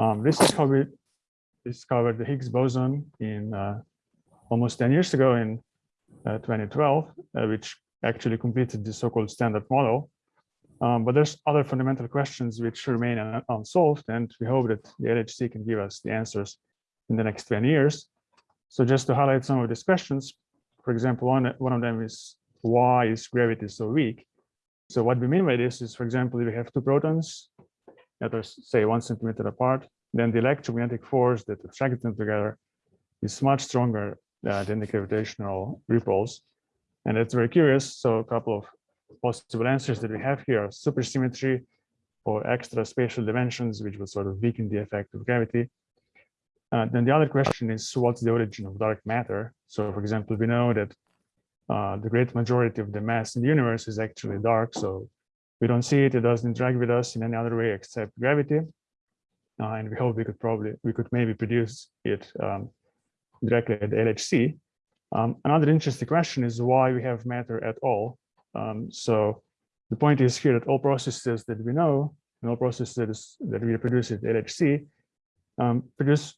Um, this is how we discovered the Higgs boson in uh, almost 10 years ago in uh, 2012, uh, which actually completed the so-called standard model. Um, but there's other fundamental questions which remain un unsolved, and we hope that the LHC can give us the answers in the next 10 years. So just to highlight some of these questions, for example, one, one of them is why is gravity so weak? So what we mean by this is, for example, if we have two protons that are, say, one centimeter apart, then the electromagnetic force that attracts them together is much stronger uh, than the gravitational repulse. And it's very curious. So a couple of possible answers that we have here are supersymmetry or extra spatial dimensions, which will sort of weaken the effect of gravity. Uh, then the other question is, what's the origin of dark matter? So for example, we know that uh, the great majority of the mass in the universe is actually dark. So we don't see it, it doesn't interact with us in any other way except gravity. Uh, and we hope we could probably, we could maybe produce it um, directly at the LHC. Um, another interesting question is why we have matter at all. Um, so the point is here that all processes that we know and all processes that we produce at LHC um, produce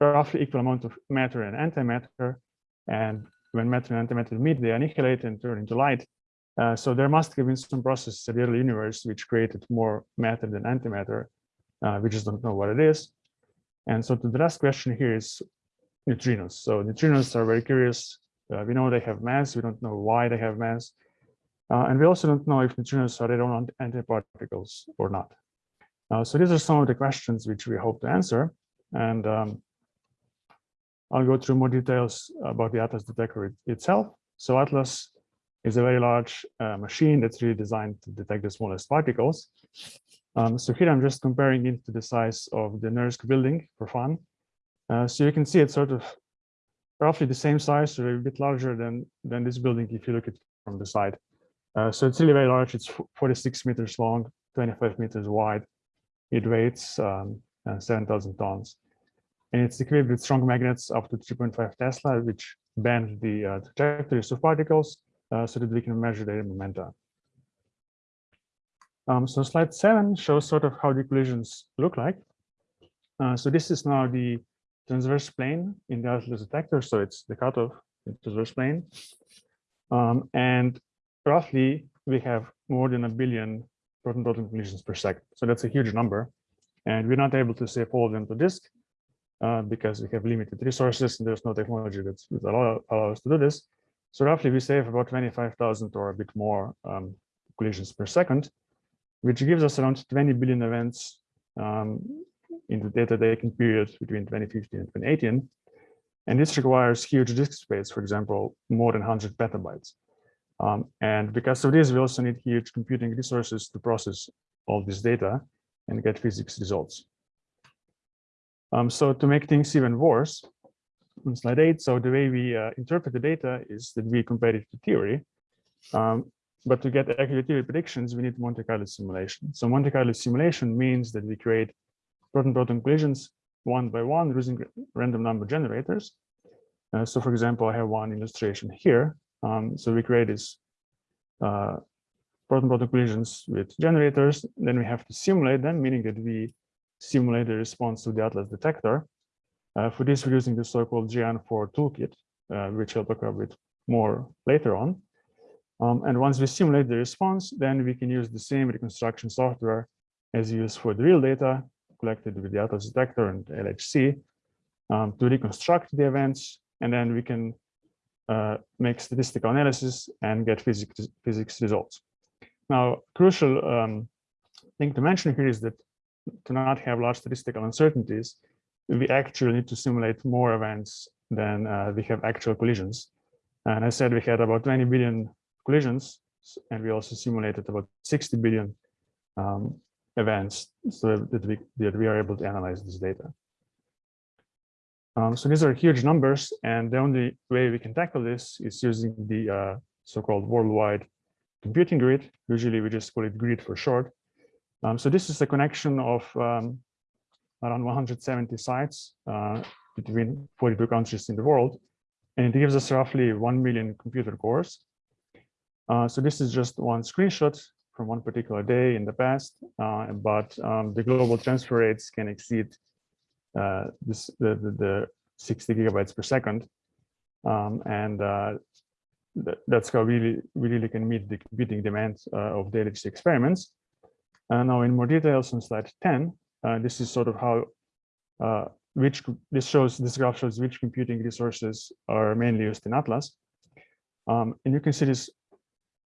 roughly equal amount of matter and antimatter. And when matter and antimatter meet, they annihilate and turn into light. Uh, so there must have been some process in the early universe which created more matter than antimatter. Uh, we just don't know what it is. And so the last question here is neutrinos. So neutrinos are very curious. Uh, we know they have mass. We don't know why they have mass. Uh, and we also don't know if neutrinos are their own antiparticles or not. Uh, so these are some of the questions which we hope to answer. And um, I'll go through more details about the Atlas detector it, itself. So Atlas is a very large uh, machine that's really designed to detect the smallest particles. Um, so here I'm just comparing it to the size of the NERSC building for fun. Uh, so you can see it's sort of roughly the same size or a bit larger than, than this building if you look at it from the side. Uh, so it's really very large. It's 46 meters long, 25 meters wide. It weighs um, uh, 7,000 tons and it's equipped with strong magnets up to 3.5 Tesla, which bend the uh, trajectories of particles so that we can measure their momenta. Um, so slide seven shows sort of how the collisions look like. Uh, so this is now the transverse plane in the Atlas detector. So it's the cutoff the transverse plane. Um, and roughly we have more than a billion proton-proton collisions per second. So that's a huge number. And we're not able to save all of them to disk uh, because we have limited resources and there's no technology that allow, allow us to do this. So roughly we save about 25,000 or a bit more um, collisions per second, which gives us around 20 billion events um, in the data taking period between 2015 and 2018. And this requires huge disk space, for example, more than 100 petabytes. Um, and because of this, we also need huge computing resources to process all this data and get physics results. Um, so to make things even worse, on slide eight, so the way we uh, interpret the data is that we compare it to theory. Um, but to get accurate theory predictions, we need Monte Carlo simulation. So Monte Carlo simulation means that we create proton-proton collisions one by one using random number generators. Uh, so for example, I have one illustration here. Um, so we create these uh, proton-proton collisions with generators. Then we have to simulate them, meaning that we simulate the response to the Atlas detector. Uh, for this, we're using the so-called Geant4 toolkit, uh, which I'll talk about more later on. Um, and once we simulate the response, then we can use the same reconstruction software as used for the real data collected with the Atlas detector and LHC um, to reconstruct the events, and then we can uh, make statistical analysis and get physics, physics results. Now, crucial um, thing to mention here is that to not have large statistical uncertainties, we actually need to simulate more events than uh, we have actual collisions. And I said we had about 20 billion collisions, and we also simulated about 60 billion um, events so that we, that we are able to analyze this data. Um, so these are huge numbers, and the only way we can tackle this is using the uh, so-called worldwide computing grid. Usually we just call it GRID for short. Um, so this is a connection of um, around 170 sites uh, between 42 countries in the world, and it gives us roughly 1 million computer cores. Uh, so this is just one screenshot from one particular day in the past, uh, but um, the global transfer rates can exceed this the, the, the 60 gigabytes per second. Um, and uh, th that's how we really, we really can meet the computing demands uh, of daily experiments. And now in more details on slide 10, uh, this is sort of how uh, which this shows this graph shows which computing resources are mainly used in Atlas. Um, and you can see this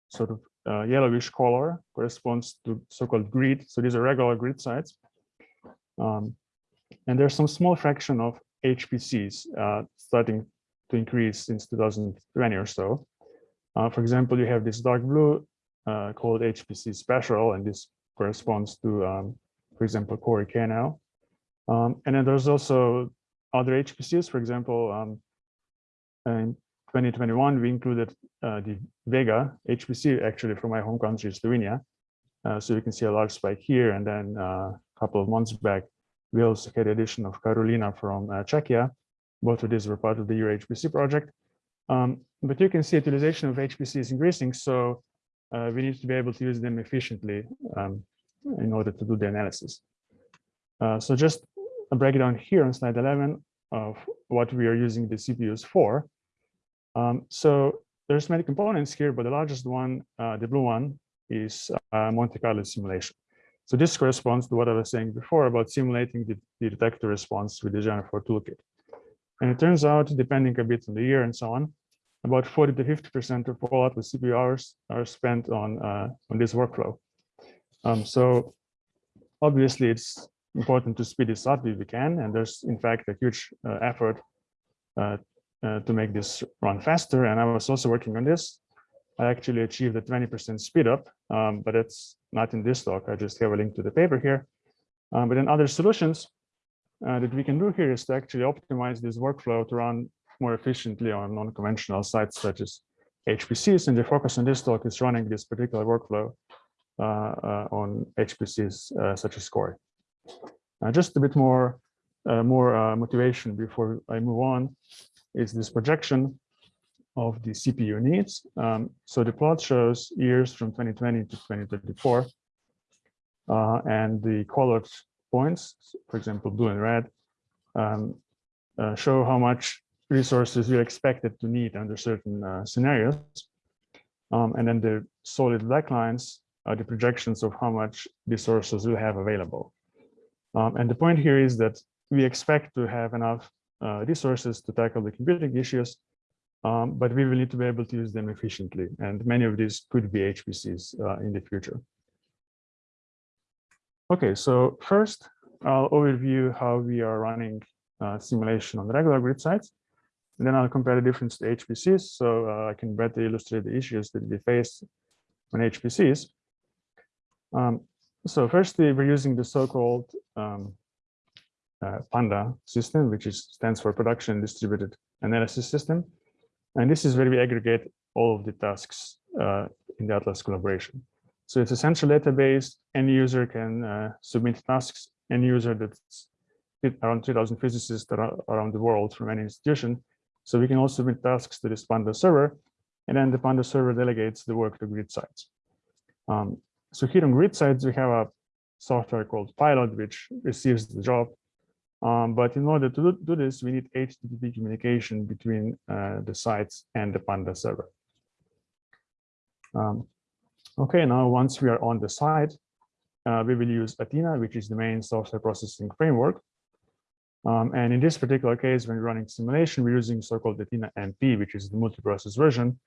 sort of uh, yellowish color corresponds to so-called grid. So these are regular grid sites. Um, and there's some small fraction of HPCs uh, starting to increase since 2020 or so. Uh, for example, you have this dark blue uh, called HPC special, and this corresponds to, um, for example, Cori KNL. Um, and then there's also other HPCs, for example, um, in 2021, we included uh, the Vega HPC actually from my home country, Slovenia. Uh, so you can see a large spike here. And then uh, a couple of months back, we also had the addition of Karolina from uh, Czechia. Both of these were part of the Euro HPC project. Um, but you can see utilization of HPC is increasing. So uh, we need to be able to use them efficiently um, in order to do the analysis. Uh, so just a breakdown here on slide 11 of what we are using the CPUs for. Um, so there's many components here, but the largest one, uh, the blue one, is uh, Monte Carlo simulation. So this corresponds to what I was saying before about simulating the, the detector response with the Geant4 toolkit. And it turns out, depending a bit on the year and so on, about 40 to 50% of all Atlas CPU hours are spent on, uh, on this workflow. Um, so obviously it's important to speed this up if we can. And there's in fact a huge uh, effort uh, uh, to make this run faster. And I was also working on this. I actually achieved a 20% speed up, um, but it's not in this talk. I just have a link to the paper here. Um, but then other solutions uh, that we can do here is to actually optimize this workflow to run more efficiently on non-conventional sites such as HPCs. And the focus on this talk is running this particular workflow on HPCs uh, such as Cori. just a bit more uh, more uh, motivation before I move on is this projection of the CPU needs. Um, so the plot shows years from 2020 to 2034. Uh, and the colored points, for example, blue and red, um, uh, show how much resources you're expected to need under certain uh, scenarios. Um, and then the solid black lines are the projections of how much resources we'll have available. Um, and the point here is that we expect to have enough uh, resources to tackle the computing issues, um, but we will need to be able to use them efficiently. And many of these could be HPCs uh, in the future. Okay, so first I'll overview how we are running uh, simulation on the regular grid sites. And then I'll compare the difference to HPCs so uh, I can better illustrate the issues that we face on HPCs. Um, so firstly, we're using the so-called um, uh, PANDA system, which is, stands for Production Distributed Analysis System. And this is where we aggregate all of the tasks uh, in the Atlas collaboration. So it's a central database. Any user can uh, submit tasks. Any user that's around 2000 physicists around the world from any institution. So we can also submit tasks to this Panda server, and then the Panda server delegates the work to grid sites. Um, so here on grid sites, we have a software called Pilot, which receives the job um, but in order to do, this, we need HTTP communication between uh, the sites and the Panda server. Um, okay, now once we are on the site, uh, we will use Athena, which is the main software processing framework. Um, and in this particular case, when running simulation, we're using so-called Athena MP, which is the multiprocess version.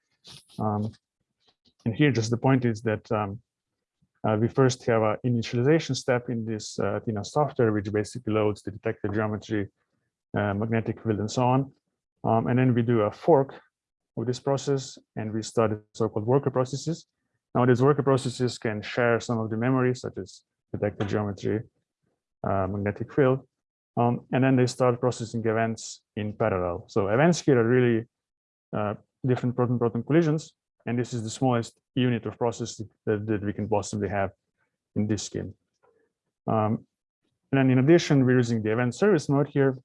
Um, and here, just the point is that um, uh, we first have an initialization step in this uh, Athena software, which basically loads the detector geometry, uh, magnetic field, and so on. Um, and then we do a fork of this process, and we start so-called worker processes. Now, these worker processes can share some of the memory, such as detector geometry, uh, magnetic field, um, and then they start processing events in parallel. So events here are really uh, different proton-proton collisions, and this is the smallest unit of processing that, that we can possibly have in this scheme. Um, and then in addition, we're using the event service mode here,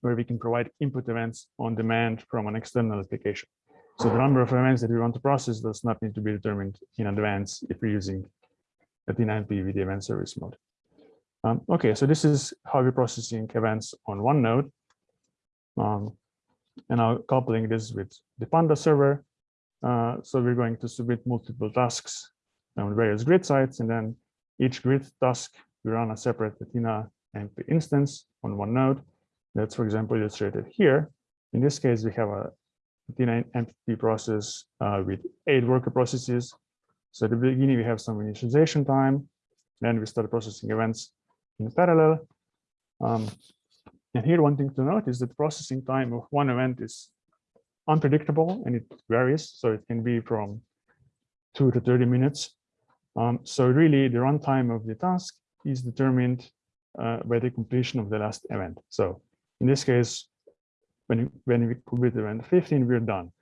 where we can provide input events on demand from an external application. So the number of events that we want to process does not need to be determined in advance if we're using Athena MP with the event service mode. Um, okay, so this is how we're processing events on one node. Um, and now coupling this with the Panda server. Uh, so we're going to submit multiple tasks on various grid sites, and then each grid task, we run a separate Athena MP instance on one node. That's, for example, illustrated here. In this case, we have a Athena MP process uh, with eight worker processes. So at the beginning, we have some initialization time. Then we start processing events in parallel. Um, and here one thing to note is that processing time of one event is unpredictable and it varies. So it can be from two to 30 minutes. Um, so really the runtime of the task is determined uh, by the completion of the last event. So in this case, when, when we complete event 15, we're done.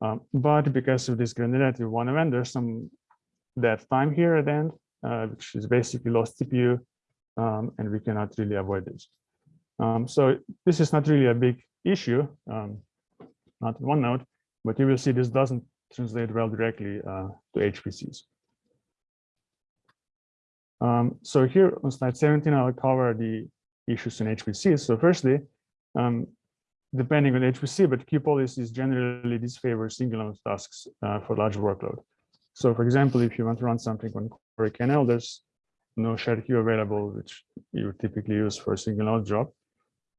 Um, but because of this granularity of one event, there's some dead time here at the end, uh, which is basically lost CPU, um, and we cannot really avoid this. Um, so this is not really a big issue, um, not in one node, but you will see this doesn't translate well directly uh, to HPCs. Um, so here on slide 17, I'll cover the issues in HPCs. So firstly, um, depending on HPC, but queue-policies generally disfavor single node tasks uh, for large workload. So for example, if you want to run something on Cori KNL, there's no shared queue available, which you typically use for a single node job.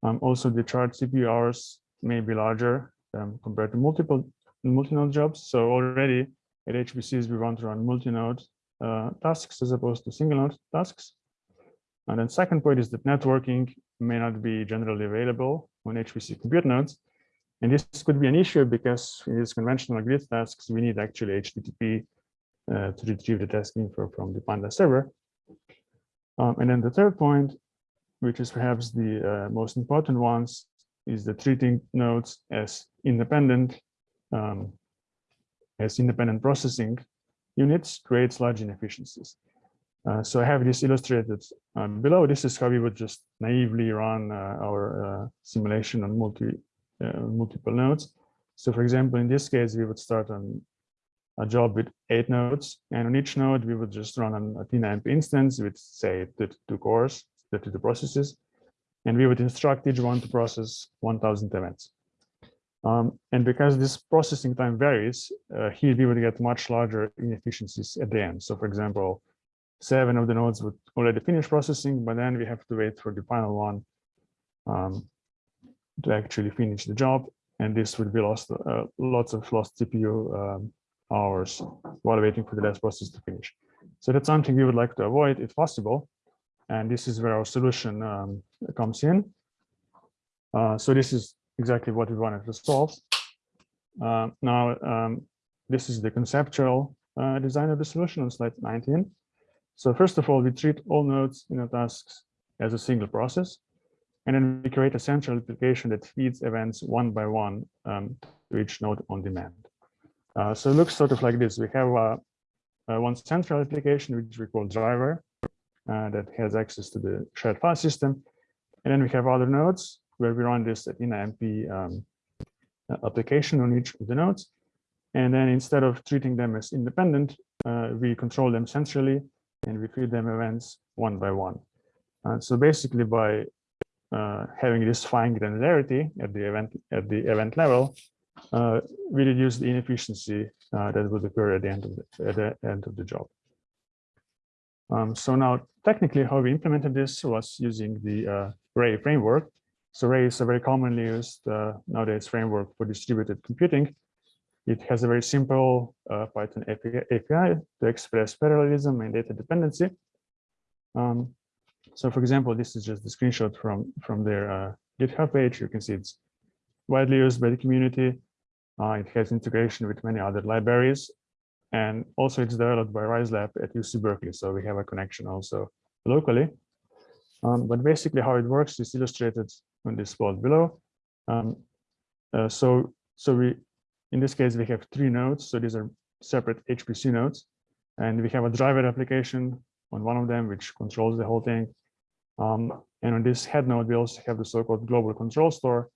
Um, also, the charged CPU hours may be larger um, compared to multiple multi-node jobs. So already at HPCs, we want to run multi-node uh, tasks as opposed to single node tasks. And then second point is that networking may not be generally available on HPC compute nodes. And this could be an issue because in these conventional grid tasks, we need actually HTTP uh, to retrieve the task info from the Panda server. Um, and then the third point which is perhaps the uh, most important ones, is the treating nodes as independent um, as independent processing units creates large inefficiencies. Uh, so I have this illustrated um, below. This is how we would just naively run uh, our uh, simulation on multi uh, multiple nodes. So for example, in this case, we would start on a job with eight nodes, and on each node, we would just run an Athena MP instance with say two cores to the processes, and we would instruct each one to process 1000 events. Um, and because this processing time varies, uh, here we would get much larger inefficiencies at the end. So for example, seven of the nodes would already finish processing, but then we have to wait for the final one um, to actually finish the job. And this would be lost, uh, lots of lost CPU um, hours while waiting for the last process to finish. So that's something we would like to avoid if possible. And this is where our solution um, comes in. Uh, so this is exactly what we wanted to solve. Uh, now, um, this is the conceptual uh, design of the solution on slide 19. So first of all, we treat all nodes in our tasks as a single process. And then we create a central application that feeds events one by one um, to each node on demand. Uh, so it looks sort of like this. We have uh, uh, one central application, which we call driver, uh, that has access to the shared file system. And then we have other nodes where we run this Athena MP um, application on each of the nodes. And then instead of treating them as independent, uh, we control them centrally and we feed them events one by one. Uh, so basically by uh, having this fine granularity at the event at the event level, uh, we reduce the inefficiency uh, that would occur at the end of the, at the end of the job. Um, so now technically how we implemented this was using the uh, Ray framework. So Ray is a very commonly used uh, nowadays framework for distributed computing. It has a very simple uh, Python API, to express parallelism and data dependency. Um, so for example, this is just the screenshot from, from their uh, GitHub page. You can see it's widely used by the community. Uh, it has integration with many other libraries and also it's developed by RiseLab at UC Berkeley. So we have a connection also locally. Um, but basically how it works is illustrated on this plot below. Um, uh, so, so we, in this case, we have three nodes. So these are separate HPC nodes. And we have a driver application on one of them, which controls the whole thing. Um, and on this head node, we also have the so-called global control store,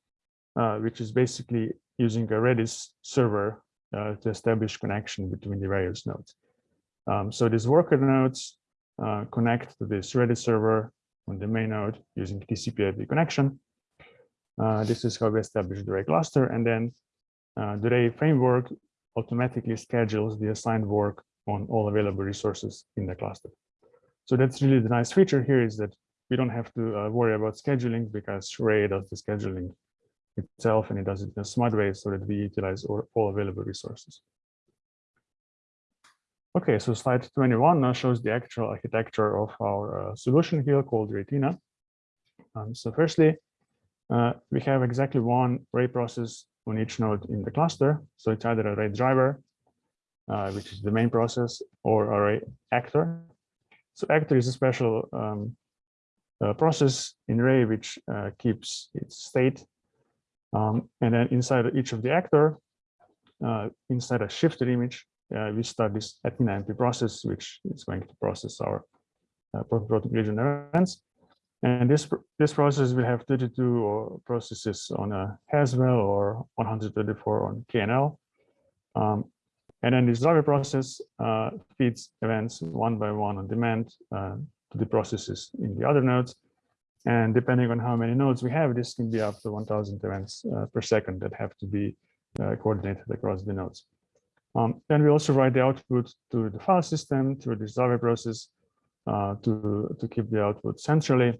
uh, which is basically using a Redis server uh, to establish connection between the various nodes. Um, so these worker nodes uh, connect to this Redis server on the main node using TCP/IP connection. Uh, this is how we establish the Ray cluster, and then uh, the Ray framework automatically schedules the assigned work on all available resources in the cluster. So that's really the nice feature here is that we don't have to uh, worry about scheduling because Ray does the scheduling itself and it does it in a smart way so that we utilize all, all available resources. Okay, so slide 21 now shows the actual architecture of our uh, solution here called Raythena. Um, so firstly, uh, we have exactly one Ray process on each node in the cluster. So it's either a Ray driver, uh, which is the main process, or a Ray actor. So actor is a special um, uh, process in Ray which uh, keeps its state. Um, and then inside each of the actor, uh, inside a Shifter image, uh, we start this Athena process, which is going to process our uh, proto collision events. And this this process will have 32 processes on a Haswell or 134 on KNL. Um, and then this driver process uh, feeds events one by one on demand uh, to the processes in the other nodes. And depending on how many nodes we have, this can be up to 1000 events uh, per second that have to be uh, coordinated across the nodes. Um, then we also write the output to the file system through this Java process uh, to, to keep the output centrally.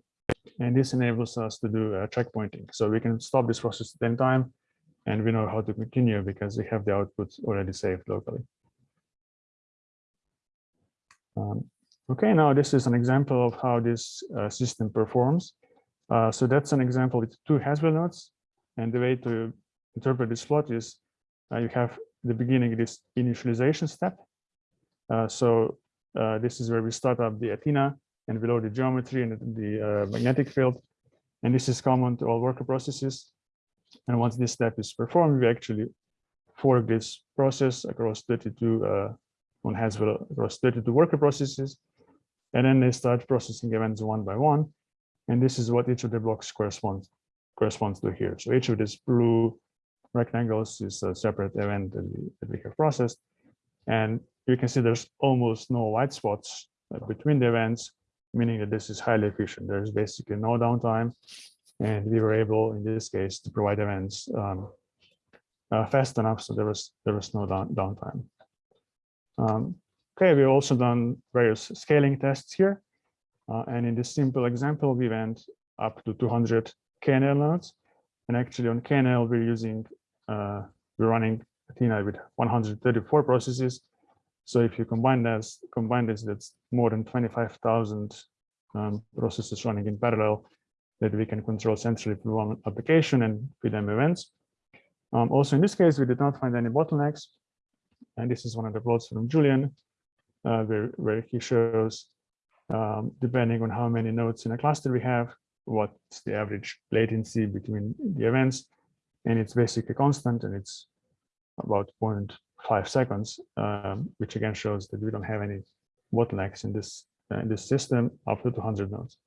And this enables us to do uh, checkpointing. So we can stop this process at any time and we know how to continue because we have the output already saved locally. Um, okay, now this is an example of how this uh, system performs. Uh, so that's an example with two Haswell nodes. And the way to interpret this plot is uh, you have the beginning this initialization step. Uh, so uh, this is where we start up the Athena and we load the geometry and the uh, magnetic field. And this is common to all worker processes. And once this step is performed, we actually fork this process across 32 uh, on Haswell across 32 worker processes. And then they start processing events one by one. And this is what each of the blocks corresponds corresponds to here. So each of these blue rectangles is a separate event that we, that we have processed. And you can see there's almost no white spots uh, between the events, meaning that this is highly efficient. There's basically no downtime. And we were able, in this case, to provide events um, uh, fast enough so there was there was no down, downtime. Um, okay, we've also done various scaling tests here. Uh, and in this simple example, we went up to 200 KNL nodes. And actually on KNL, we're using uh, we're running Athena with 134 processes. So if you combine this, combine this, that's more than 25,000 um, processes running in parallel that we can control centrally through one application and feed them events. Um, also, in this case, we did not find any bottlenecks. And this is one of the plots from Julian, uh, where, where he shows, um, depending on how many nodes in a cluster we have, what's the average latency between the events and it's basically constant and it's about 0.5 seconds, um, which again shows that we don't have any bottlenecks in this uh, in this system up to 200 nodes.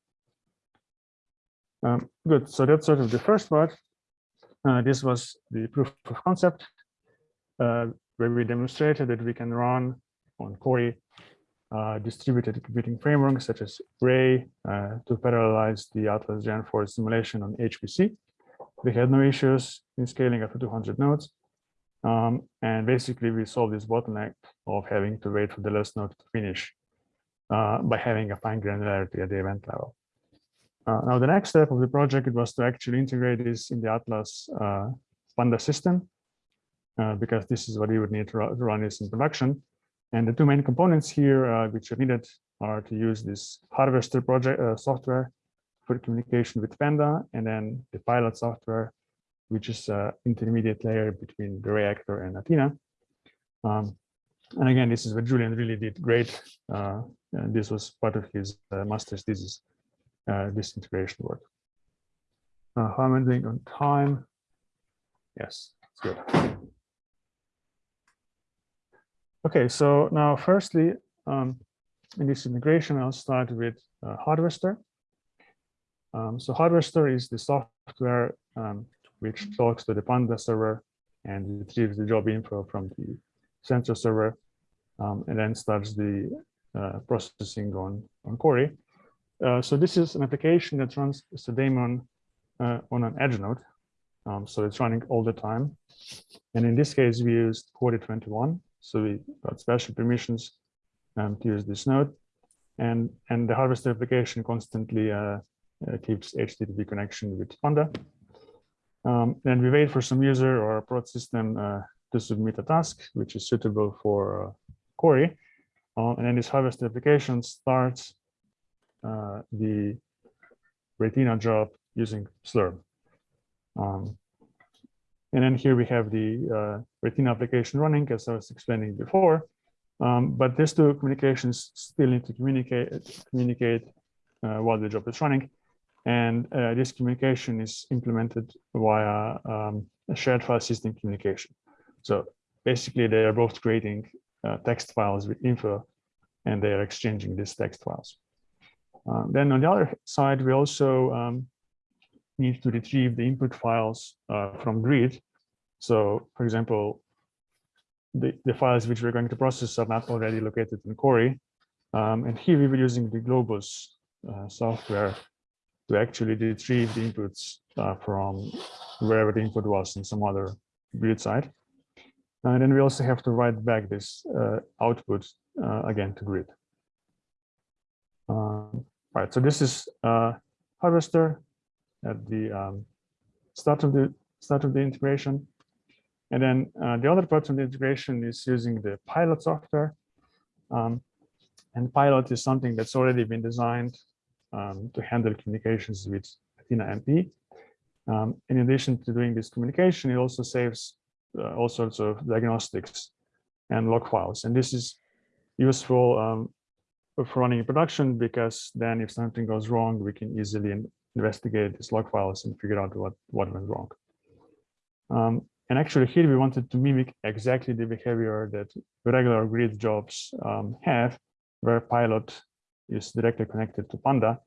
Um, good, so that's sort of the first part. Uh, this was the proof of concept, uh, where we demonstrated that we can run on Cori uh, distributed computing frameworks such as Ray uh, to parallelize the Atlas Geant4 simulation on HPC we had no issues in scaling up to 200 nodes. Um, and basically we solved this bottleneck of having to wait for the last node to finish uh, by having a fine granularity at the event level. Uh, now the next step of the project was to actually integrate this in the Atlas uh, Panda system, uh, because this is what you would need to, to, run this in production. And the two main components here, uh, which are needed, are to use this harvester project uh, software for communication with Panda, and then the pilot software, which is an intermediate layer between the reactor and Athena. Um, and again, this is what Julian really did great. Uh, this was part of his uh, master's thesis, uh, this integration work. Uh, how am I doing on time? Yes, it's good. Okay, so now firstly, um, in this integration, I'll start with uh, Harvester. Um, so Harvester is the software um, which talks to the Panda server and retrieves the job info from the central server um, and then starts the uh, processing on, on Cori. uh, so this is an application that runs daemon uh, on an edge node. Um, so it's running all the time. And in this case, we used Cori 21. So we got special permissions um, to use this node. And, and the harvester application constantly uh, uh, keeps HTTP connection with Panda. Um, and we wait for some user or a prod system uh, to submit a task, which is suitable for uh, Cori. Uh, and then this harvester application starts uh, the Raythena job using Slurm. Um, and then here we have the uh, Raythena application running, as I was explaining before. Um, but these two communications still need to communicate, communicate uh, while the job is running. And uh, this communication is implemented via um, a shared file system communication. So basically, they are both creating uh, text files with info, and they are exchanging these text files. Um, then on the other side, we also um, need to retrieve the input files uh, from grid. So for example, the, the files which we're going to process are not already located in Cori. Um, and here we were using the Globus uh, software to actually retrieve the inputs uh, from wherever the input was in some other grid site. And then we also have to write back this uh, output uh, again to grid. Um, right, so this is uh, harvester at the um, start of the start of the integration. And then uh, the other part of the integration is using the pilot software. Um, and pilot is something that's already been designed um, to handle communications with Athena MP. Um, in addition to doing this communication, it also saves uh, all sorts of diagnostics and log files. And this is useful um, for running in production because then if something goes wrong, we can easily investigate these log files and figure out what, what went wrong. Um, and actually here we wanted to mimic exactly the behavior that regular grid jobs um, have, where pilot is directly connected to Panda.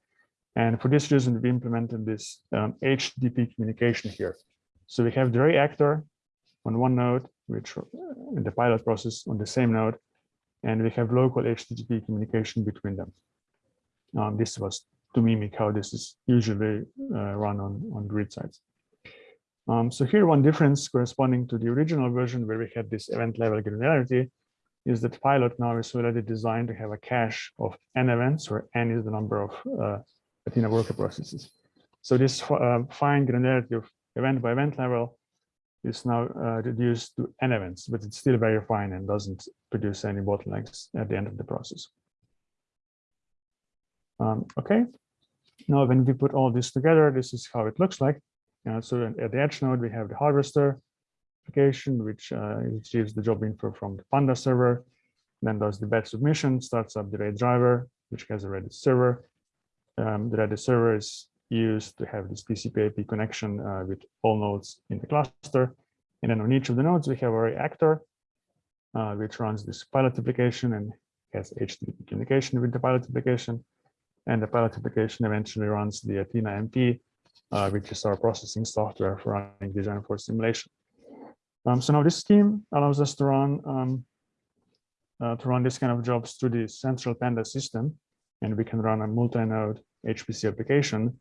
And for this reason, we implemented this um, HTTP communication here. So we have the array actor on one node, which uh, in the pilot process on the same node, and we have local HTTP communication between them. Um, this was to mimic how this is usually uh, run on, on grid sites. Um, so here one difference corresponding to the original version where we had this event level granularity is that pilot now is already designed to have a cache of n events where n is the number of uh, Athena worker processes. So this uh, fine granularity of event by event level is now uh, reduced to n events, but it's still very fine and doesn't produce any bottlenecks at the end of the process. Um, okay, now when we put all this together, this is how it looks like. Uh, so at the edge node, we have the harvester application, which uh, retrieves the job info from the Panda server, then does the batch submission, starts up the Ray driver, which has a Redis server. Um, the Redis server is used to have this TCP IP connection uh, with all nodes in the cluster. And then on each of the nodes, we have a actor, uh, which runs this pilot application and has HTTP communication with the pilot application. And the pilot application eventually runs the Athena MP, uh, which is our processing software for running design for simulation. Um, so now this scheme allows us to run um, uh, to run this kind of jobs through the central Panda system, and we can run a multi-node HPC application.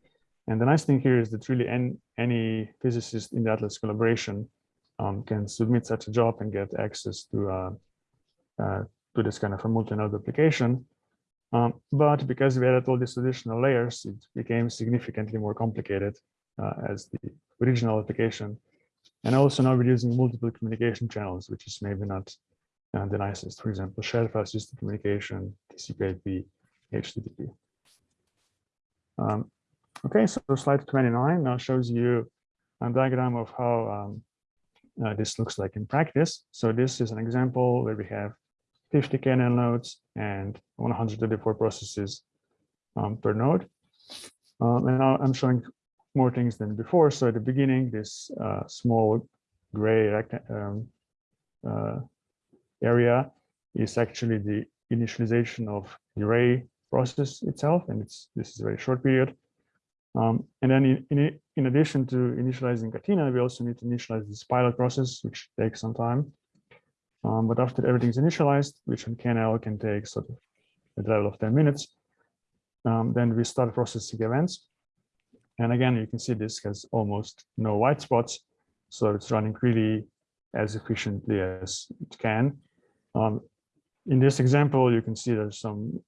And the nice thing here is that really any, any physicist in the Atlas collaboration um, can submit such a job and get access to uh, uh, to this kind of a multi-node application. Um, but because we added all these additional layers, it became significantly more complicated uh, as the original application. And also now we're using multiple communication channels, which is maybe not uh, the nicest. For example, shared file system communication, TCP/IP, HTTP. Um, okay, so slide 29 now shows you a diagram of how um, uh, this looks like in practice. So this is an example where we have 50 kernel nodes and 134 processes um, per node. Um, and I'm showing more things than before. So at the beginning, this uh, small gray um, uh, area is actually the initialization of the array process itself, and it's this is a very short period. Um, and then in, in, in, addition to initializing Athena, we also need to initialize this pilot process, which takes some time. Um, but after everything's initialized, which on KNL can take sort of the level of 10 minutes, um, then we start processing events. And again, you can see this has almost no white spots. So it's running really as efficiently as it can. Um, in this example, you can see there's some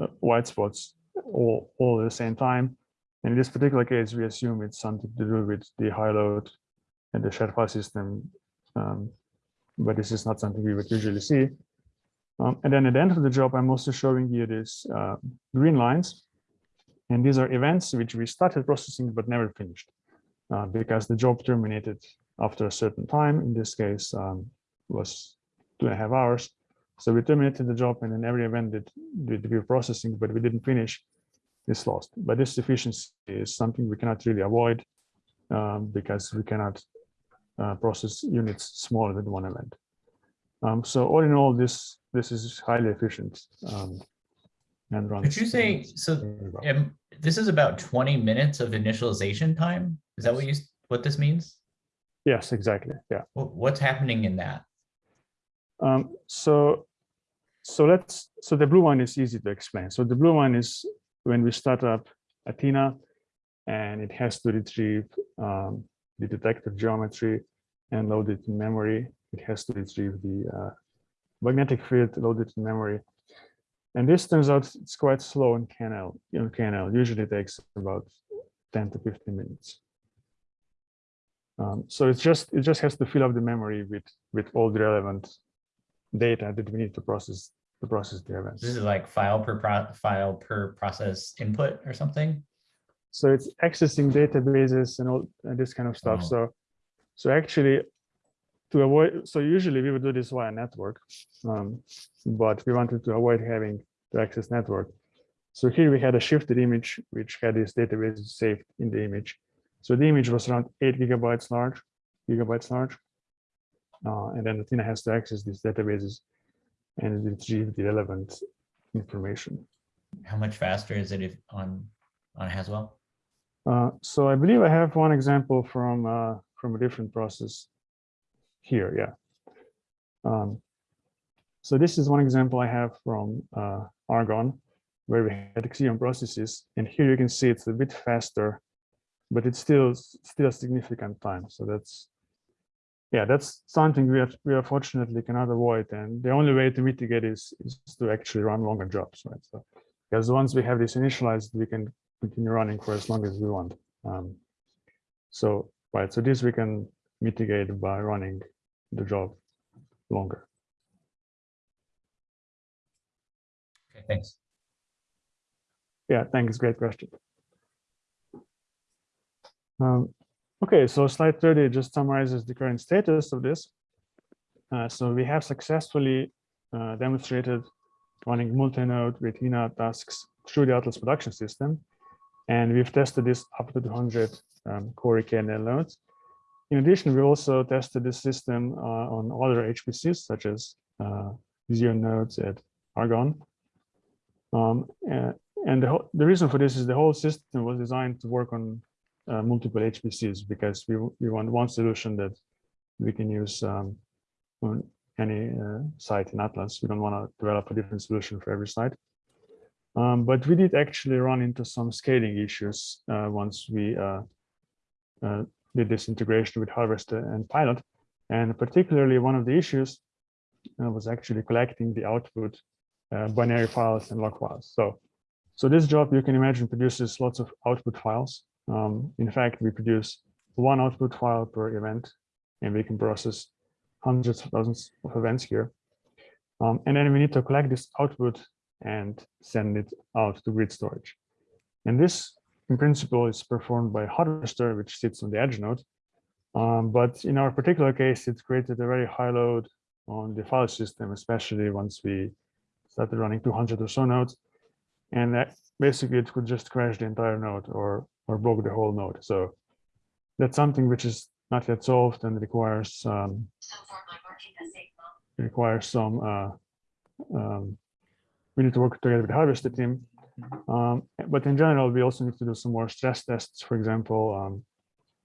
uh, white spots all, all at the same time. And in this particular case, we assume it's something to do with the high load and the shared file system. Um, but this is not something we would usually see. Um, and then at the end of the job, I'm also showing you these uh, green lines. And these are events which we started processing but never finished uh, because the job terminated after a certain time. In this case, um, was two and a half hours. So we terminated the job and then every event that, we were processing, but we didn't finish is lost. But this efficiency is something we cannot really avoid um, because we cannot uh, process units smaller than one event. Um, so all in all, this this is highly efficient um, and runs. Could you say, so um, this is about 20 minutes of initialization time? Is that what you, what this means? Yes, exactly. Yeah. What's happening in that? Um, so, so let's, so the blue one is easy to explain. So the blue one is when we start up Athena and it has to retrieve um, the detector geometry and load it in memory. It has to retrieve the uh, magnetic field loaded in memory. And this turns out it's quite slow in KNL. In KNL, usually takes about 10 to 15 minutes. Um, so it's just it just has to fill up the memory with with all the relevant data that we need to process to process the events. This is like file per file per process input or something. So it's accessing databases and all and this kind of stuff. Oh. So so actually to avoid so usually we would do this via network um, but we wanted to avoid having to access network so here we had a Shifter image which had this database saved in the image so the image was around eight gigabytes large gigabytes large uh, and then Athena has to access these databases and retrieve the relevant information How much faster is it if on on Haswell? Uh, so I believe I have one example from uh, from a different process here, yeah. Um, so this is one example I have from uh, Argonne, where we had Xeon processes, and here you can see it's a bit faster, but it's still still a significant time. So that's yeah, that's something we are we unfortunately cannot avoid, and the only way to mitigate is is to actually run longer jobs, right? So because once we have this initialized, we can continue running for as long as we want. Um, so right, so this we can mitigate by running the job longer. Okay, thanks. Yeah, thanks. Great question. Um, okay, so slide 30 just summarizes the current status of this. Uh, so we have successfully uh, demonstrated running multi-node Raythena tasks through the Atlas production system. And we've tested this up to 200 um, Cori KNL nodes. In addition, we also tested this system uh, on other HPCs, such as uh, nodes at Argonne. Um, and, and the, the reason for this is the whole system was designed to work on uh, multiple HPCs because we, we want one solution that we can use um, on any uh, site in Atlas. We don't want to develop a different solution for every site. Um, but we did actually run into some scaling issues uh, once we uh, uh, did this integration with Harvester and Pilot. And particularly one of the issues uh, was actually collecting the output uh, binary files and log files. So, so this job, you can imagine, produces lots of output files. Um, in fact, we produce one output file per event, and we can process hundreds of thousands of events here. Um, and then we need to collect this output and send it out to grid storage. And this in principle is performed by Harvester, which sits on the edge node. Um, but in our particular case, it created a very high load on the file system, especially once we started running 200 or so nodes. And that basically it could just crash the entire node or, or broke the whole node. So that's something which is not yet solved and requires um, requires some uh, um, we need to work together with the Harvester team um, but in general, we also need to do some more stress tests. For example, um,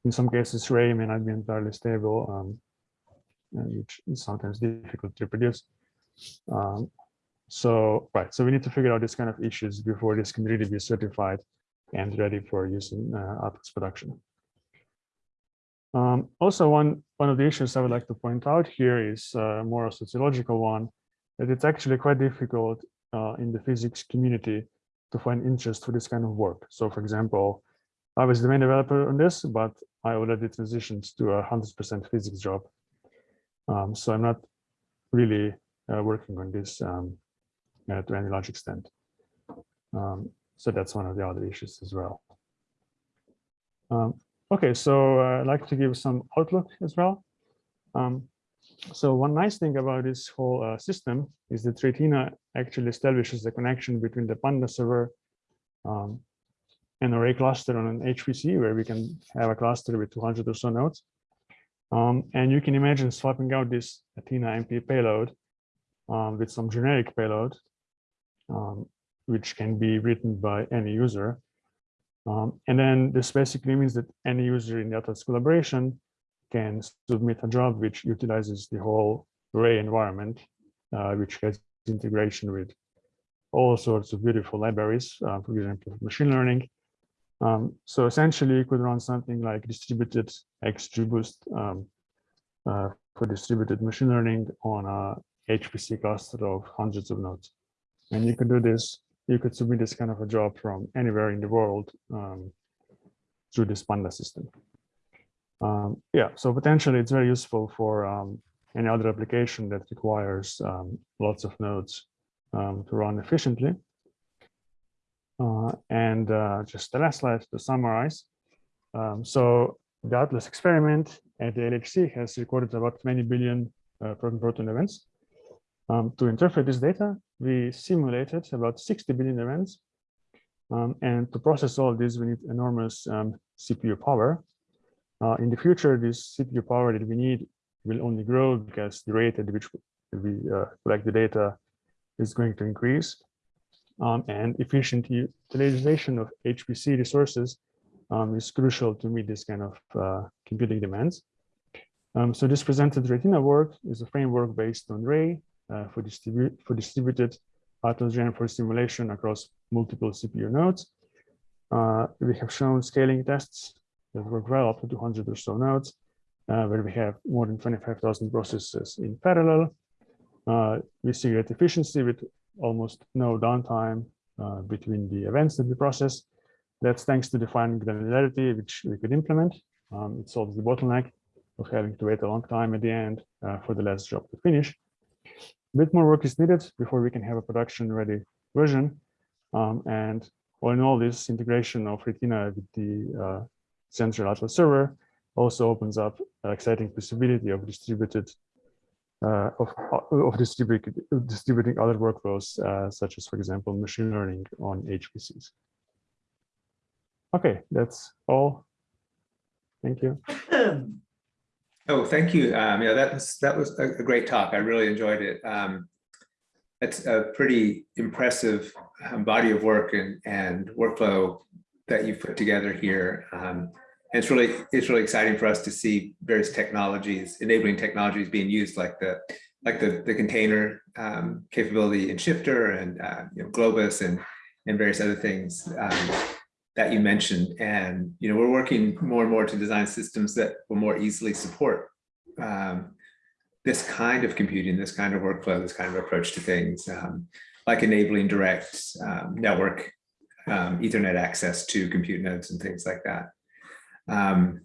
in some cases, Ray may not be entirely stable, um, which is sometimes difficult to reproduce. Um, So, right, so we need to figure out this kind of issues before this can really be certified and ready for use in uh, production. Um, also, one, one of the issues I would like to point out here is uh, more a sociological one, that it's actually quite difficult uh, in the physics community to find interest for this kind of work. So for example, I was the main developer on this, but I already transitioned to a 100% physics job. Um, so I'm not really uh, working on this um, uh, to any large extent. Um, so that's one of the other issues as well. Um, okay, so uh, I'd like to give some outlook as well. Um, so one nice thing about this whole uh, system is that Raythena actually establishes a connection between the Panda server um, an array cluster on an HPC where we can have a cluster with 200 or so nodes. Um, and you can imagine swapping out this Athena MP payload um, with some generic payload, um, which can be written by any user. Um, and then this basically means that any user in the Atlas collaboration can submit a job which utilizes the whole Ray environment, uh, which has integration with all sorts of beautiful libraries, uh, for example, machine learning, um, so essentially, you could run something like distributed XGBoost um, uh, for distributed machine learning on a HPC cluster of hundreds of nodes. And you could do this, you could submit this kind of a job from anywhere in the world um, through this Panda system. Um, yeah, so potentially it's very useful for um, any other application that requires um, lots of nodes to run efficiently. Uh, and uh, just the last slide to summarize. Um, so the Atlas experiment at the LHC has recorded about 20 billion uh, proton events. Um, to interpret this data, we simulated about 60 billion events. Um, and to process all this, we need enormous um, CPU power. Uh, in the future, this CPU power that we need will only grow because the rate at which we uh, collect the data is going to increase um, and efficient utilization of HPC resources um, is crucial to meet this kind of uh, computing demands. Um, so this presented Raythena work is a framework based on Ray uh, for, distribu for distributed Atlas Geant4 simulation across multiple CPU nodes. Uh, we have shown scaling tests that work well up to 200 or so nodes, uh, where we have more than 25,000 processes in parallel. Uh, we see great efficiency with almost no downtime uh, between the events that we process. That's thanks to the fine granularity, which we could implement. Um, it solves the bottleneck of having to wait a long time at the end uh, for the last job to finish. A bit more work is needed before we can have a production ready version. Um, and all in all, this integration of Raythena with the uh, central Atlas server also opens up an exciting possibility of distributed uh, of, of distributing, distributing other workflows, uh, such as, for example, machine learning on HPCs. Okay, that's all. Thank you. Oh, thank you. Um, yeah, that was that was a, great talk. I really enjoyed it. Um, it's a pretty impressive um, body of work and and workflow that you've put together here. Um, and it's really it's really exciting for us to see various technologies, enabling technologies being used like the like the, the container um, capability in Shifter and uh, you know, Globus and, and various other things um, that you mentioned. And you know, we're working more and more to design systems that will more easily support um, this kind of computing, this kind of workflow, this kind of approach to things, um, like enabling direct um, network um, Ethernet access to compute nodes and things like that. Um,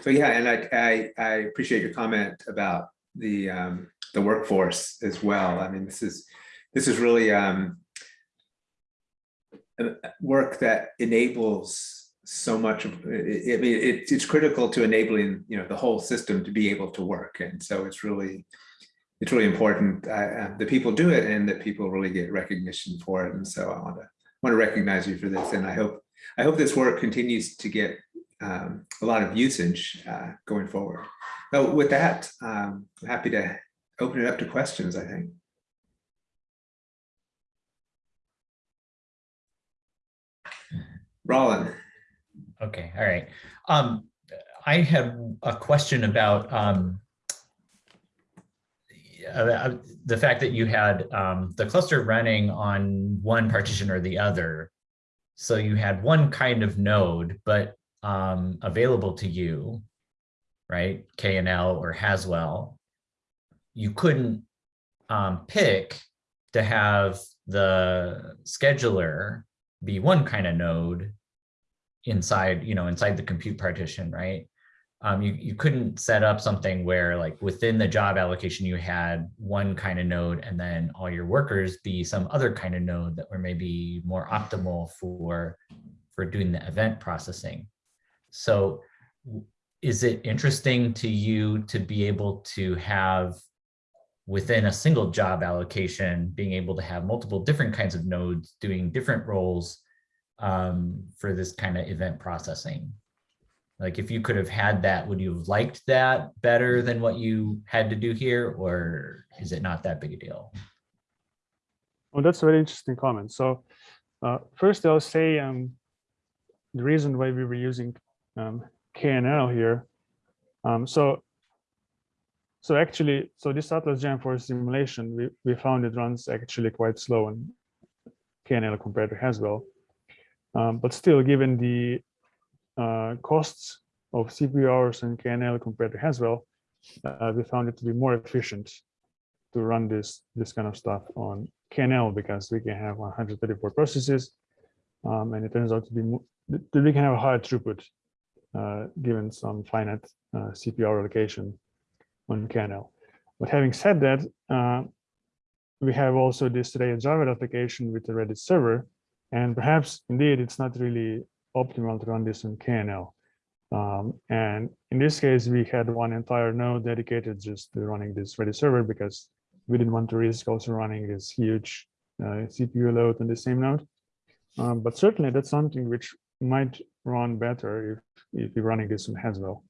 so yeah, and I, I, I, appreciate your comment about the um, the workforce as well. I mean, this is this is really um, work that enables so much of I mean, it, it's critical to enabling you know the whole system to be able to work, and so it's really it's really important uh, that people do it and that people really get recognition for it. And so I want to want to recognize you for this, and I hope I hope this work continues to get um, a lot of usage uh, going forward. So with that, um, I'm happy to open it up to questions, I think. Roland. Okay, all right. Um, I have a question about um, uh, the fact that you had um, the cluster running on one partition or the other. So you had one kind of node, but um, available to you, right? KNL or Haswell. You couldn't um, pick to have the scheduler be one kind of node inside, you know, inside the compute partition, right? Um, you, you couldn't set up something where like within the job allocation, you had one kind of node and then all your workers be some other kind of node that were maybe more optimal for, for doing the event processing. So is it interesting to you to be able to have within a single job allocation, being able to have multiple different kinds of nodes doing different roles um, for this kind of event processing? Like if you could have had that, would you have liked that better than what you had to do here? Or is it not that big a deal? Well, that's a very interesting comment. So uh, first I'll say um, the reason why we were using um, KNL here. Um, so so actually, so this Atlas Geant4 simulation, we, we found it runs actually quite slow in KNL compared to Haswell. Um, but still, given the uh, costs of CPU hours and KNL compared to Haswell, uh, we found it to be more efficient to run this this kind of stuff on KNL because we can have 134 processes, um, and it turns out to be we can have a higher throughput uh, given some finite uh, CPU allocation on KNL. But having said that, uh, we have also this Ray Java application with the Redis server, and perhaps indeed it's not really optimal to run this on KNL. Um, and in this case, we had one entire node dedicated just to running this Redis server because we didn't want to risk also running this huge uh, CPU load on the same node. Um, but certainly that's something which might run better if, if you're running this on Haswell.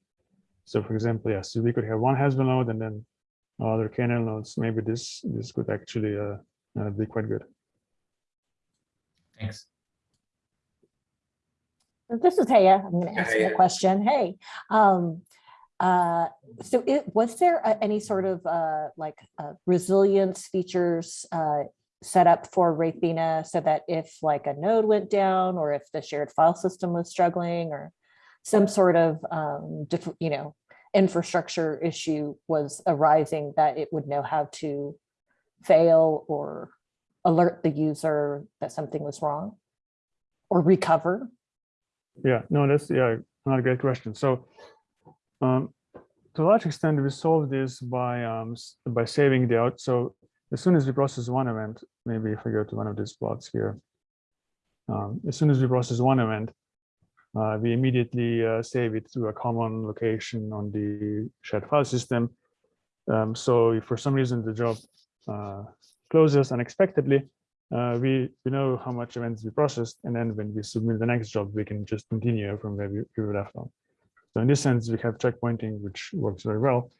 So for example, yes, we could have one Haswell node and then other KNL nodes. Maybe this this could actually uh, uh, be quite good. Thanks. This is Haya. I'm going to ask you a question. Hey, um, uh, so it, was there any sort of uh, like uh, resilience features uh, set up for Raythena so that if like a node went down or if the shared file system was struggling or some sort of um, you know infrastructure issue was arising that it would know how to fail or alert the user that something was wrong or recover? Yeah, no, that's yeah, not a great question. So um, to a large extent, we solve this by um, by saving the out. So as soon as we process one event, maybe if I go to one of these plots here, um, as soon as we process one event, uh, we immediately uh, save it to a common location on the shared file system. Um, so if for some reason the job uh, closes unexpectedly, uh, we, we know how much events we processed, and then when we submit the next job, we can just continue from where we, we were left off. So in this sense, we have checkpointing, which works very well.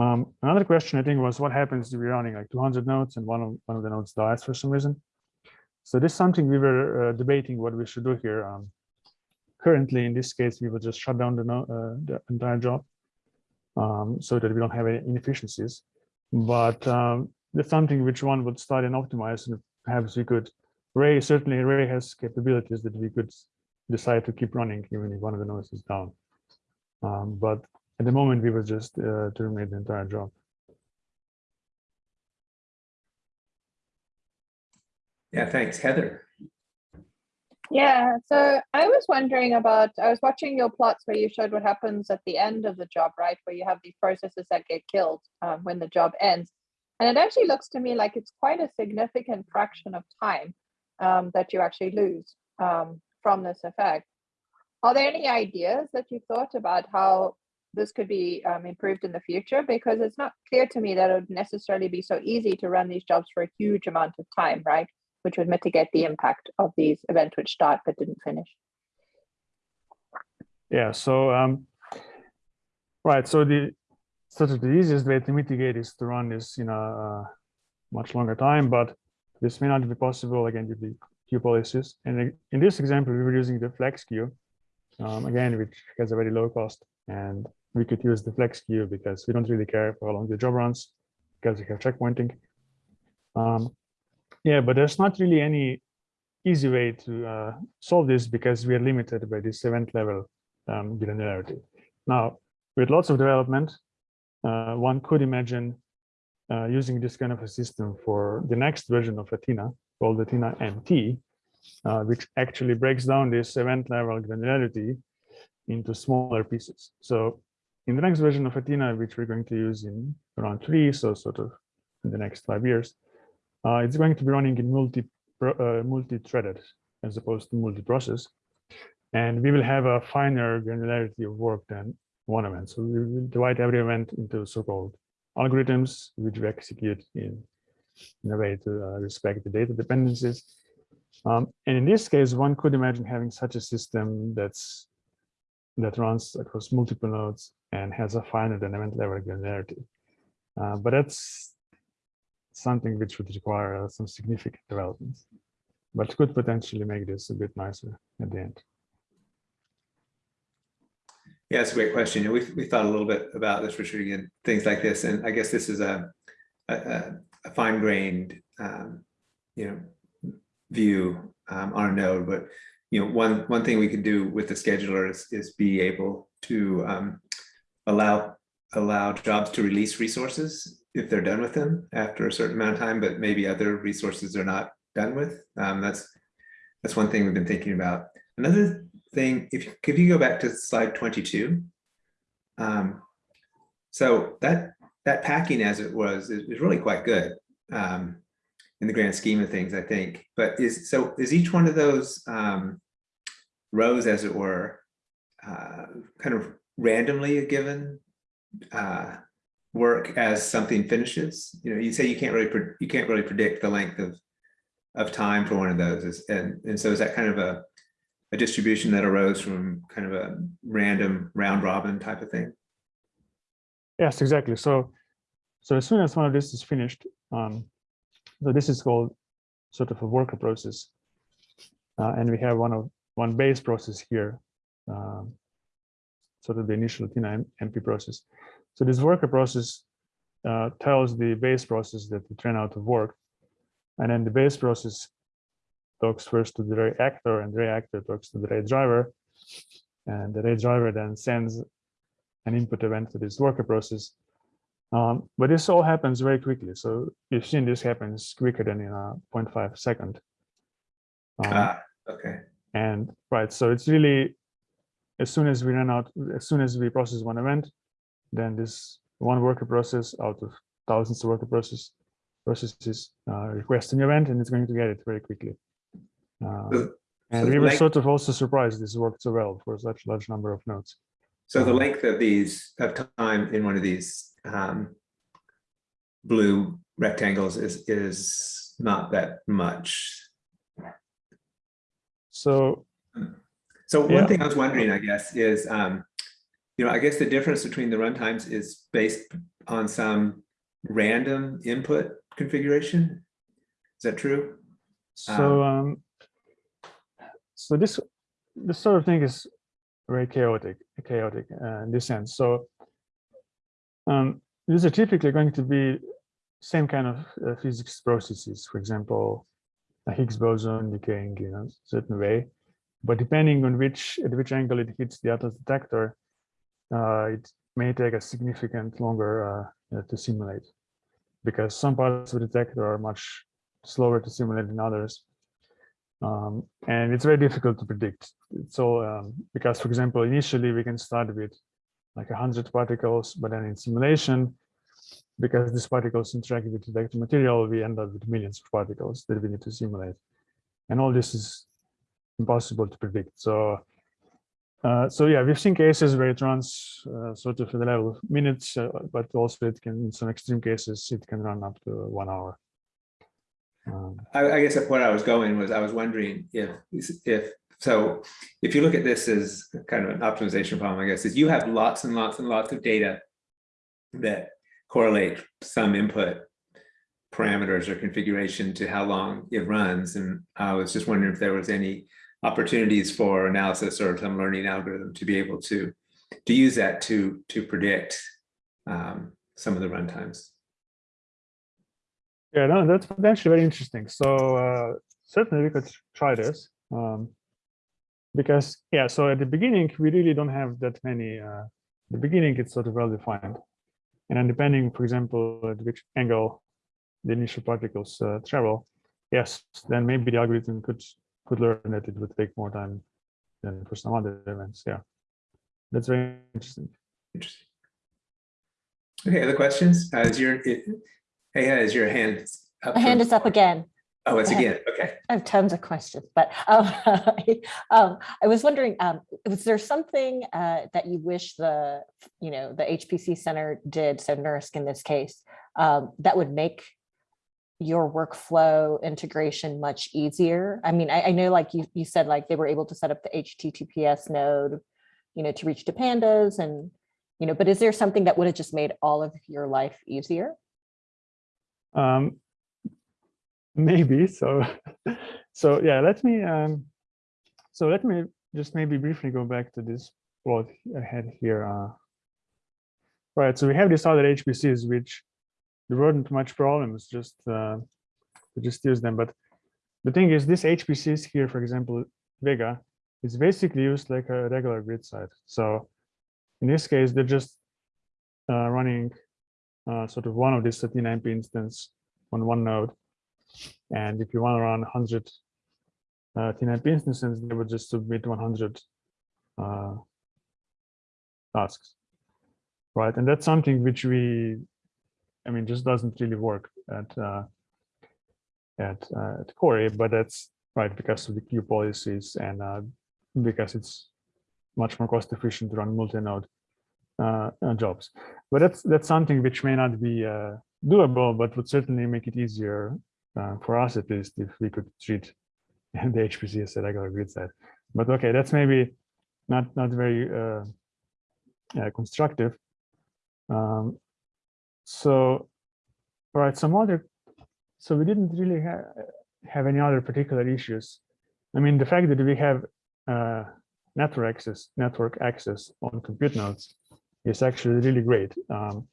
Um, another question I think was what happens if we're running like 200 nodes and one of, one of the nodes dies for some reason? So this is something we were uh, debating what we should do here. Um, currently, in this case, we will just shut down the, no, uh, the entire job um, so that we don't have any inefficiencies. But um, that's something which one would study and optimize perhaps we could ray certainly ray has capabilities that we could decide to keep running even if one of the nodes is down um, but at the moment we will just uh, terminate the entire job Yeah, thanks, Heather. Yeah, so I was wondering about, I was watching your plots where you showed what happens at the end of the job, right? Where you have these processes that get killed um, when the job ends. And it actually looks to me like it's quite a significant fraction of time um, that you actually lose um, from this effect. Are there any ideas that you thought about how this could be um, improved in the future? Because it's not clear to me that it would necessarily be so easy to run these jobs for a huge amount of time, right? which would mitigate the impact of these events which start but didn't finish. yeah so um right so the sort of the easiest way to mitigate is to run this in a much longer time but this may not be possible again with the queue policies and in this example we were using the flex queue um, again which has a very low cost and we could use the flex queue because we don't really care how long the job runs because we have checkpointing. Um, yeah, but there's not really any easy way to uh, solve this because we are limited by this event level um, granularity. Now, with lots of development, uh, one could imagine uh, using this kind of a system for the next version of Athena called Athena MT, uh, which actually breaks down this event level granularity into smaller pieces. So in the next version of Athena, which we're going to use in around three, so sort of in the next five years, uh, it's going to be running in multi uh, multi-threaded as opposed to multi-process. And we will have a finer granularity of work than one event. So we divide every event into so-called algorithms, which we execute in, in a way to uh, respect the data dependencies. Um, and in this case, one could imagine having such a system that's that runs across multiple nodes and has a finer than event level granularity. Uh, but that's something which would require uh, some significant developments, but could potentially make this a bit nicer at the end. Yeah, that's a great question. You know, we thought a little bit about this, Richard, again, things like this, and I guess this is a a, a fine-grained, um, you know, view um, on a node. But you know, one one thing we could do with the scheduler is is be able to um, allow allow jobs to release resources if they're done with them after a certain amount of time, but maybe other resources are not done with. Um, that's that's one thing we've been thinking about. Another thing, if if you go back to slide 22, um, so that that packing as it was is, is really quite good um, in the grand scheme of things, I think. But is so is each one of those um, rows, as it were, uh, kind of randomly a given uh, work as something finishes? You know, you say you can't really you can't really predict the length of of time for one of those, and and so is that kind of a a distribution that arose from kind of a random round robin type of thing? Yes, exactly. So, so as soon as one of this is finished, um, so this is called sort of a worker process, uh, and we have one of one base process here, um, sort of the initial Tina MP process. So this worker process uh, tells the base process that it ran out of work, and then the base process talks first to the reactor and the reactor talks to the Ray driver. And the Ray driver then sends an input event to this worker process. Um, but this all happens very quickly. So you've seen this happens quicker than in a 0.5 second. Um, Ah, okay. and right, so it's really, as soon as we run out, as soon as we process one event, then this one worker process out of thousands of worker process processes uh, request an event and it's going to get it very quickly. Uh, and so we were sort of also surprised this worked so well for such a large number of nodes. So the Um, length of these, of time in one of these um, blue rectangles is, is not that much. So So one Yeah. thing I was wondering, I guess, is, um, you know, I guess the difference between the runtimes is based on some random input configuration. Is that true? so um, so this this sort of thing is very chaotic, chaotic uh, in this sense. So um, these are typically going to be same kind of uh, physics processes. For example, a Higgs boson decaying in a certain way, but depending on which at which angle it hits the Atlas detector, uh, it may take a significant longer uh, to simulate because some parts of the detector are much slower to simulate than others. Um, and it's very difficult to predict. So um, because, for example, initially we can start with like 100 particles, but then in simulation, because these particles interact with the detector material, we end up with millions of particles that we need to simulate. And all this is impossible to predict. So, uh, so yeah, we've seen cases where it runs uh, sort of at the level of minutes, uh, but also it can, in some extreme cases, it can run up to one hour. Um, I, I guess what I was going was, I was wondering if, if, so if you look at this as kind of an optimization problem, I guess, is you have lots and lots and lots of data that correlate some input parameters or configuration to how long it runs. And I was just wondering if there was any opportunities for analysis or some learning algorithm to be able to, to use that to, to predict um, some of the runtimes. Yeah, no, that's potentially very interesting. So uh, certainly we could try this. Um, because, yeah, so at the beginning, we really don't have that many, uh, the beginning it's sort of well defined. And then depending, for example, at which angle the initial particles uh, travel, yes, then maybe the algorithm could could learn that it would take more time than for some other events. Yeah, that's very interesting. Interesting. Okay, other questions? Uh, is your, it- hey, uh, is your hand up? My hand is up again. Oh, it's again, okay. I have tons of questions, but um, um, I was wondering, um, was there something uh, that you wish the, you know, the HPC Center did, so NERSC in this case, um, that would make your workflow integration much easier? I mean, I, I know like you, you said, like they were able to set up the HTTPS node, you know, to reach to pandas and, you know, but is there something that would have just made all of your life easier? Um, maybe so. so yeah, let me um, so let me just maybe briefly go back to this plot I had here. Uh, right, so we have these other HPCs which there weren't much problems just uh, just use them. But the thing is, this HPCs here, for example, Vega, is basically used like a regular grid site. So in this case, they're just uh, running uh, sort of one of these 39p instance on one node. And if you want to run 100 uh, TNIP instances, they would just submit 100 uh, tasks, right? And that's something which we, I mean, just doesn't really work at uh, at uh, at Cori, but that's right because of the queue policies and uh, because it's much more cost efficient to run multi-node uh, uh, jobs. But that's that's something which may not be uh, doable, but would certainly make it easier uh, for us at least if we could treat the HPC as a regular grid site. But okay, that's maybe not not very uh, uh, constructive. Um, so, all right, some other. So we didn't really have have any other particular issues. I mean, the fact that we have network access network access on compute nodes is actually really great. Um,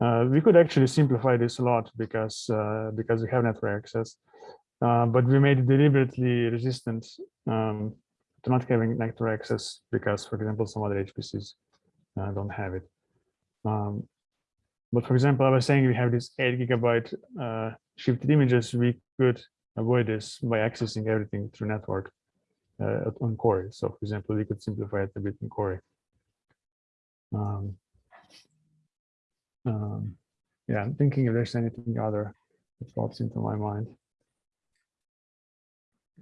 uh, we could actually simplify this a lot because uh, because we have network access, uh, but we made it deliberately resistant um, to not having network access because, for example, some other HPCs uh, don't have it. Um, but for example, I was saying we have this eight gigabyte uh, Shifter images. We could avoid this by accessing everything through network uh, on Cori. So, for example, we could simplify it a bit in Cori. Um, um, yeah, I'm thinking if there's anything other that pops into my mind.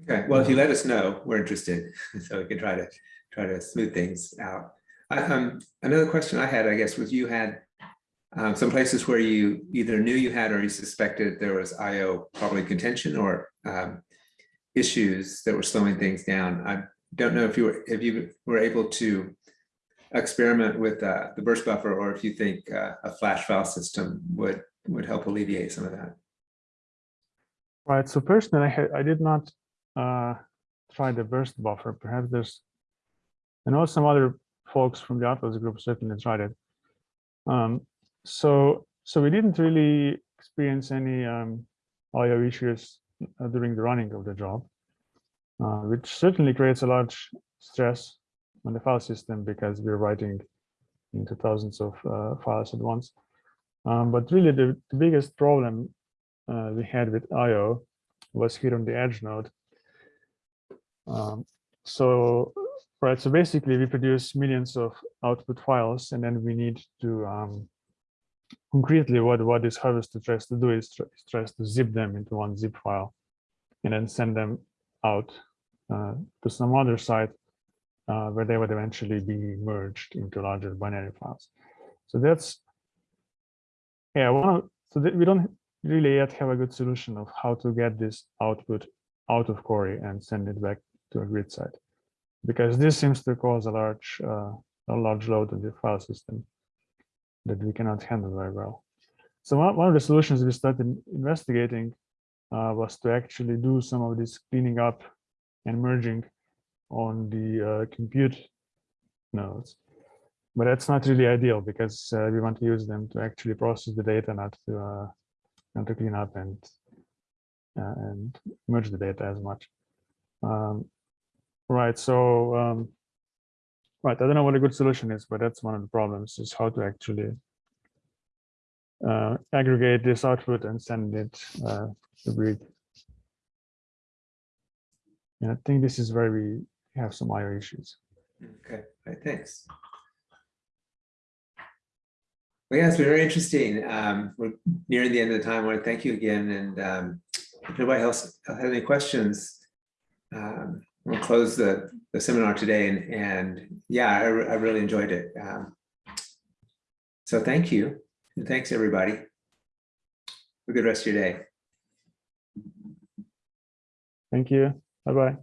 Okay, well, if you let us know, we're interested, so we can try to, try to smooth things out. I, um, another question I had, I guess, was you had um, some places where you either knew you had or you suspected there was IO probably contention or um, issues that were slowing things down. I don't know if you were, if you were able to experiment with uh, the burst buffer or if you think uh, a flash file system would, would help alleviate some of that. Right. So personally, I, I did not uh, try the burst buffer. Perhaps there's, I know some other folks from the Atlas group certainly tried it. Um, so, so we didn't really experience any um, IO issues uh, during the running of the job, uh, which certainly creates a large stress on the file system because we're writing into thousands of uh, files at once. Um, but really, the, the biggest problem uh, we had with IO was here on the edge node. Um, so, right, so basically we produce millions of output files and then we need to um, concretely what, what this harvester tries to do is tr tries to zip them into one zip file and then send them out uh, to some other site uh, where they would eventually be merged into larger binary files. So that's, yeah, one of, so we don't really yet have a good solution of how to get this output out of Cori and send it back to a grid site, because this seems to cause a large, uh, a large load on the file system that we cannot handle very well. So one, one of the solutions we started investigating uh, was to actually do some of this cleaning up and merging on the uh, compute nodes. But that's not really ideal because uh, we want to use them to actually process the data, not to uh, and to clean up and and merge the data as much. Um, right. So um, right. I don't know what a good solution is, but that's one of the problems is how to actually uh, aggregate this output and send it uh, to Brig. And I think this is where we have some IO issues. Okay, all right, thanks. Well, yeah, it's been very interesting. Um, we're nearing the end of the time. I want to thank you again. And um, if nobody else has any questions, um, we'll close the, the seminar today. And, and yeah, I, I really enjoyed it. Um, so thank you. And thanks, everybody. Have a good rest of your day. Thank you. Bye bye.